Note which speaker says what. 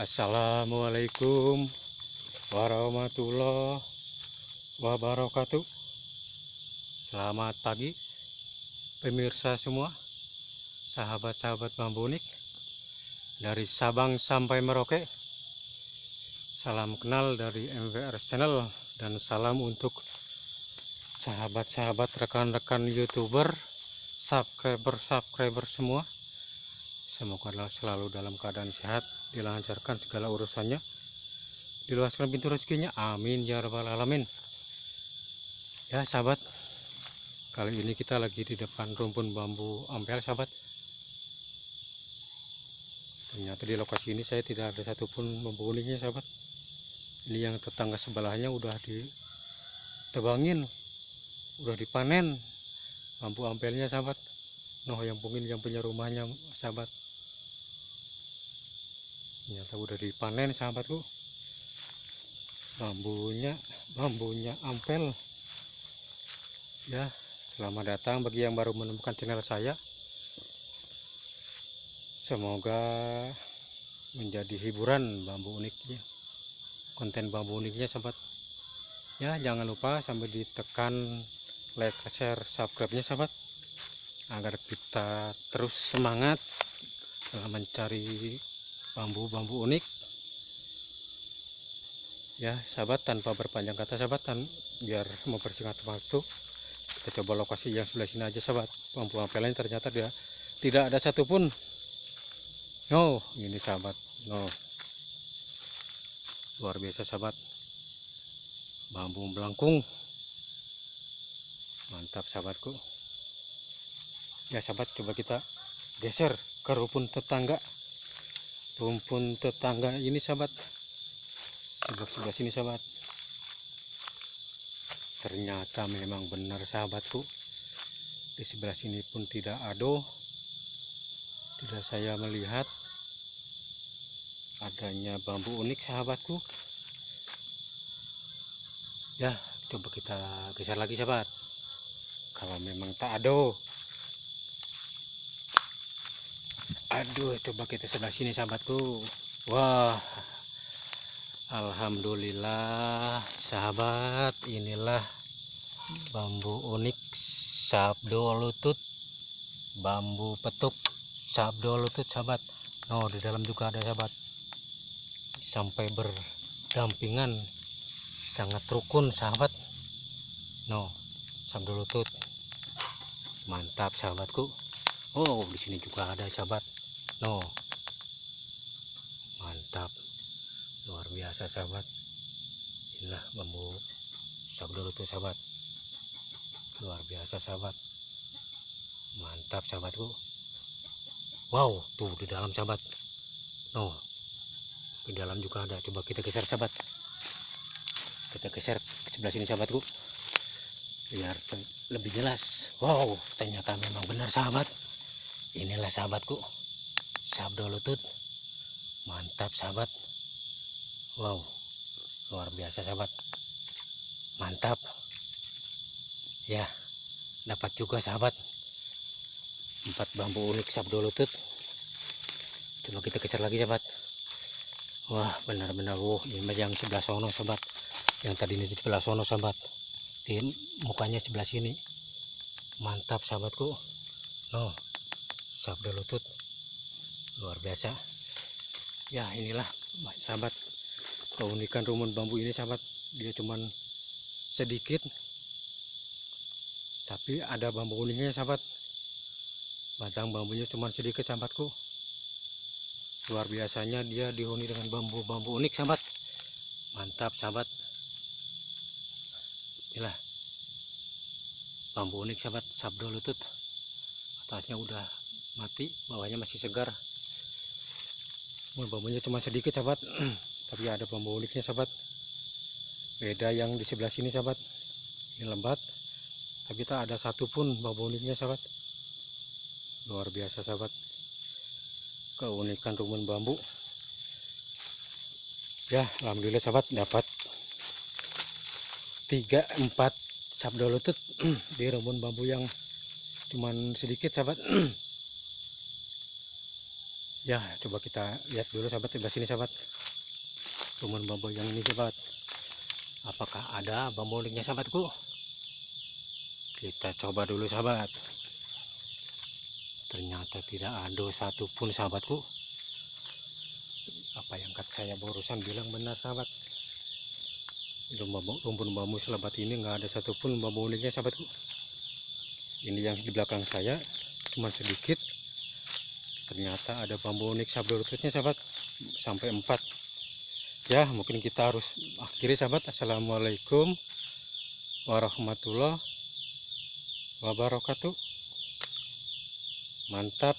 Speaker 1: Assalamualaikum warahmatullahi wabarakatuh. Selamat pagi pemirsa semua, sahabat-sahabat bambu unik dari Sabang sampai Merauke. Salam kenal dari MWR Channel dan salam untuk sahabat-sahabat rekan-rekan YouTuber, subscriber-subscriber semua. Semoga selalu dalam keadaan sehat, dilancarkan segala urusannya, diluaskan pintu rezekinya. Amin ya rabbal alamin. Ya sahabat, kali ini kita lagi di depan rumpun bambu ampel sahabat. Ternyata di lokasi ini saya tidak ada satupun bambu uniknya sahabat. Ini yang tetangga sebelahnya udah ditebangin, udah dipanen bambu ampelnya sahabat. Noh yang yang punya rumahnya sahabat ternyata udah dipanen sahabatku. Bambunya bambunya ampel. Ya selamat datang bagi yang baru menemukan channel saya. Semoga menjadi hiburan bambu uniknya konten bambu uniknya sahabat. Ya jangan lupa sampai ditekan like share subscribe nya sahabat. Agar kita terus semangat dalam mencari bambu-bambu unik. Ya sahabat tanpa berpanjang kata sahabat tan biar mempersingkat waktu kita coba lokasi yang sebelah sini aja sahabat. Bambu ampelnya ternyata dia tidak ada satupun. No ini sahabat. No luar biasa sahabat. Bambu melengkung mantap sahabatku. Ya sahabat coba kita geser ke rumpun tetangga rumpun tetangga ini sahabat. Sebelah sebelah sini sahabat. Ternyata memang benar sahabatku. Di sebelah sini pun tidak ada tidak saya melihat adanya bambu unik sahabatku. Ya coba kita geser lagi sahabat. Kalau memang tak ada aduh coba kita sebelah sini sahabatku. Wah. Alhamdulillah sahabat inilah bambu unik sabdo lutut bambu petuk sabdo lutut sahabat. No di dalam juga ada sahabat. Sampai berdampingan sangat rukun sahabat. No sabdo lutut. Mantap sahabatku. Oh di sini juga ada sahabat no mantap. Luar biasa sahabat. Inilah bambu sabdo tuh sahabat. Luar biasa sahabat. Mantap sahabatku. Wow tuh di dalam sahabat. No di dalam juga ada. Coba kita geser sahabat. Kita geser ke sebelah sini sahabatku. Biar lebih jelas. Wow ternyata memang benar sahabat. Inilah sahabatku sabdo lutut mantap sahabat. Wow luar biasa sahabat. Mantap. Ya dapat juga sahabat. Empat bambu unik sabdo lutut coba kita geser lagi sahabat. Wah benar-benar wow. Ini yang sebelah sono sahabat. Yang tadi ini sebelah sono sahabat. Di mukanya sebelah sini. Mantap sahabatku. No sabdo lutut luar biasa. Ya inilah sahabat. Keunikan rumun bambu ini sahabat dia cuman sedikit tapi ada bambu uniknya sahabat. Batang bambunya cuma sedikit sahabatku. Luar biasanya dia dihuni dengan bambu-bambu unik sahabat. Mantap sahabat. Inilah bambu unik sahabat. Sabdo lutut. Atasnya udah mati bawahnya masih segar bambunya cuma sedikit sahabat. Tapi ada bambu uniknya sahabat. Beda yang di sebelah sini sahabat. Ini lembat tapi tak ada satupun bambu uniknya sahabat. Luar biasa sahabat. Keunikan rumun bambu. Ya Alhamdulillah sahabat dapat 3-4 sabdo lutut di rumun bambu yang cuman sedikit sahabat ya coba kita lihat dulu sahabat sebelah sini sahabat. Rumah bambu yang ini sahabat. Apakah ada bambu uniknya sahabatku? Kita coba dulu sahabat. Ternyata tidak ada satupun sahabatku. Apa yang kata saya barusan bilang benar sahabat? Rumpun bambu selebat ini nggak ada satupun bambu uniknya sahabatku. Ini yang di belakang saya cuma sedikit ternyata ada bambu unik sabdo lututnya sahabat. Sampai empat. Ya mungkin kita harus akhiri sahabat. Assalamualaikum warahmatullahi wabarakatuh. Mantap